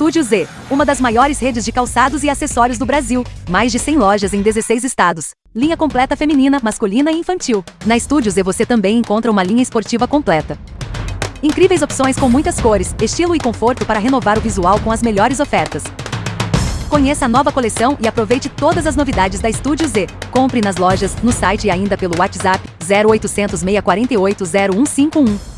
Estúdio Z, uma das maiores redes de calçados e acessórios do Brasil. Mais de 100 lojas em 16 estados. Linha completa feminina, masculina e infantil. Na Estúdio Z você também encontra uma linha esportiva completa. Incríveis opções com muitas cores, estilo e conforto para renovar o visual com as melhores ofertas. Conheça a nova coleção e aproveite todas as novidades da Estúdio Z. Compre nas lojas, no site e ainda pelo WhatsApp 0800 648 0151.